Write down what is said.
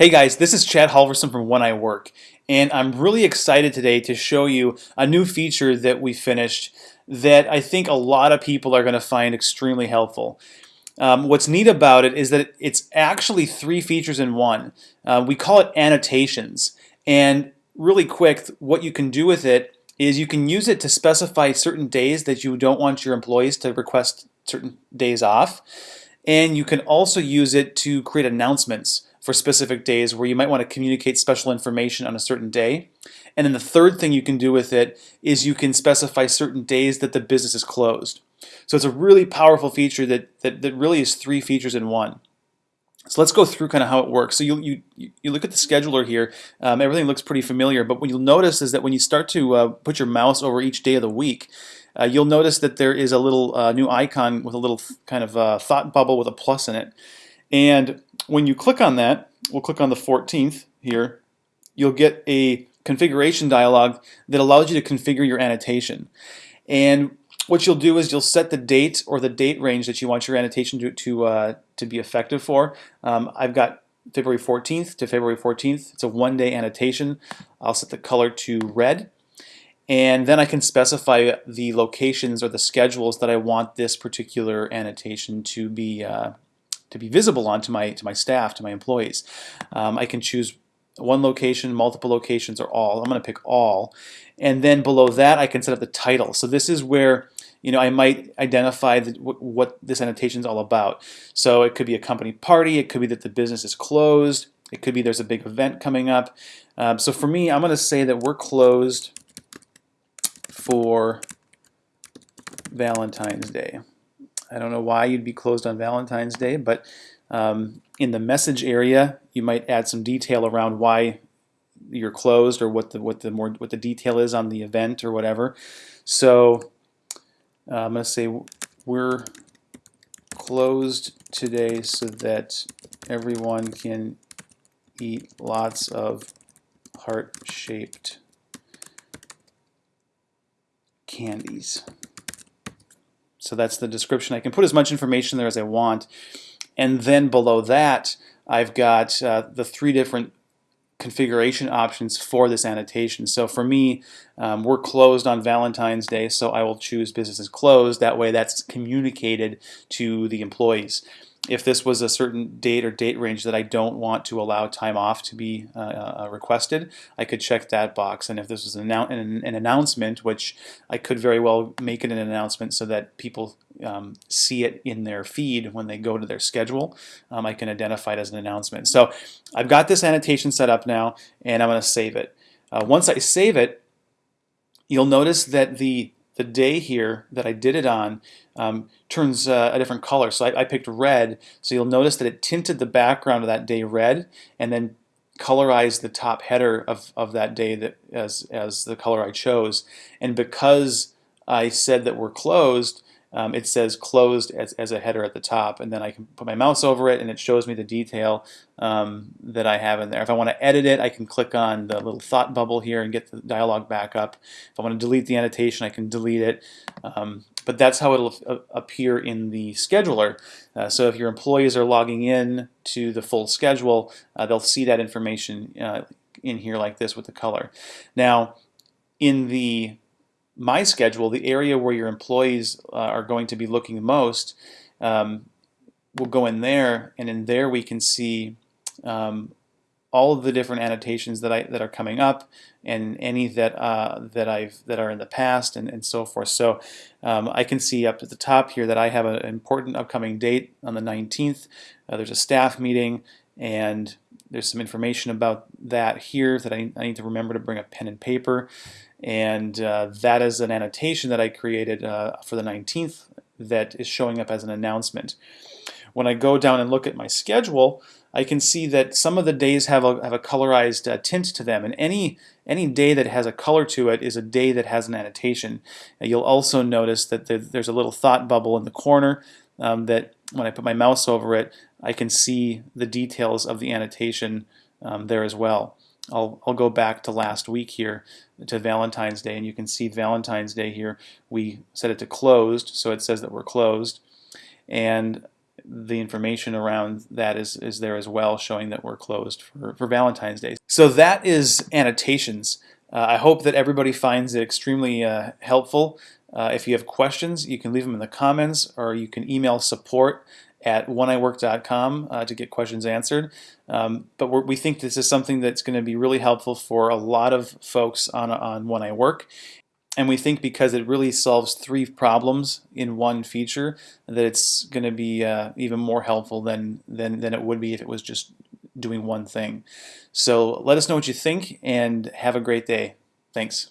Hey guys, this is Chad Halvorson from When I Work, and I'm really excited today to show you a new feature that we finished that I think a lot of people are going to find extremely helpful. Um, what's neat about it is that it's actually three features in one. Uh, we call it annotations, and really quick, what you can do with it is you can use it to specify certain days that you don't want your employees to request certain days off, and you can also use it to create announcements for specific days where you might want to communicate special information on a certain day. And then the third thing you can do with it is you can specify certain days that the business is closed. So it's a really powerful feature that, that, that really is three features in one. So let's go through kind of how it works. So you, you, you look at the scheduler here, um, everything looks pretty familiar, but what you'll notice is that when you start to uh, put your mouse over each day of the week, uh, you'll notice that there is a little uh, new icon with a little kind of uh, thought bubble with a plus in it. And when you click on that, we'll click on the 14th here, you'll get a configuration dialog that allows you to configure your annotation. And what you'll do is you'll set the date or the date range that you want your annotation to, to, uh, to be effective for. Um, I've got February 14th to February 14th. It's a one-day annotation. I'll set the color to red. And then I can specify the locations or the schedules that I want this particular annotation to be uh, to be visible on to my to my staff, to my employees. Um, I can choose one location, multiple locations, or all. I'm going to pick all. And then below that, I can set up the title. So this is where you know, I might identify the, what this annotation is all about. So it could be a company party, it could be that the business is closed, it could be there's a big event coming up. Um, so for me, I'm going to say that we're closed for Valentine's Day. I don't know why you'd be closed on Valentine's Day, but um, in the message area, you might add some detail around why you're closed or what the what the more what the detail is on the event or whatever. So uh, I'm going to say we're closed today so that everyone can eat lots of heart-shaped candies. So that's the description. I can put as much information there as I want. And then below that, I've got uh, the three different configuration options for this annotation. So for me, um, we're closed on Valentine's Day, so I will choose business is closed. That way that's communicated to the employees if this was a certain date or date range that I don't want to allow time off to be uh, uh, requested, I could check that box. And if this was an, an, an, announcement, which I could very well make it an announcement so that people um, see it in their feed when they go to their schedule, um, I can identify it as an announcement. So I've got this annotation set up now, and I'm going to save it. Uh, once I save it, you'll notice that the the day here that I did it on um, turns uh, a different color. So I, I, picked red, so you'll notice that it tinted the background of that day red and then colorized the top header of, of that day that as, as the color I chose. And because I said that we're closed, um, it says closed as, as a header at the top and then I can put my mouse over it and it shows me the detail um, that I have in there. If I want to edit it I can click on the little thought bubble here and get the dialog back up. If I want to delete the annotation I can delete it um, but that's how it'll appear in the scheduler. Uh, so if your employees are logging in to the full schedule uh, they'll see that information uh, in here like this with the color. Now in the my schedule, the area where your employees uh, are going to be looking most, um, we'll go in there, and in there we can see um, all of the different annotations that I that are coming up, and any that uh, that I've that are in the past, and, and so forth. So um, I can see up at the top here that I have an important upcoming date on the 19th. Uh, there's a staff meeting, and there's some information about that here that I, I need to remember to bring a pen and paper and uh, that is an annotation that I created uh, for the 19th that is showing up as an announcement. When I go down and look at my schedule, I can see that some of the days have a, have a colorized uh, tint to them, and any any day that has a color to it is a day that has an annotation. you'll also notice that there's a little thought bubble in the corner um, that when I put my mouse over it, I can see the details of the annotation um, there as well. I'll, I'll go back to last week here to Valentine's Day and you can see Valentine's Day here we set it to closed so it says that we're closed and the information around that is, is there as well, showing that we're closed for, for Valentine's Day. So that is annotations. Uh, I hope that everybody finds it extremely uh, helpful. Uh, if you have questions, you can leave them in the comments or you can email support at wheniwork.com uh, to get questions answered. Um, but we think this is something that's going to be really helpful for a lot of folks on, on When I Work. And we think because it really solves three problems in one feature, that it's going to be uh, even more helpful than, than, than it would be if it was just doing one thing. So let us know what you think and have a great day. Thanks.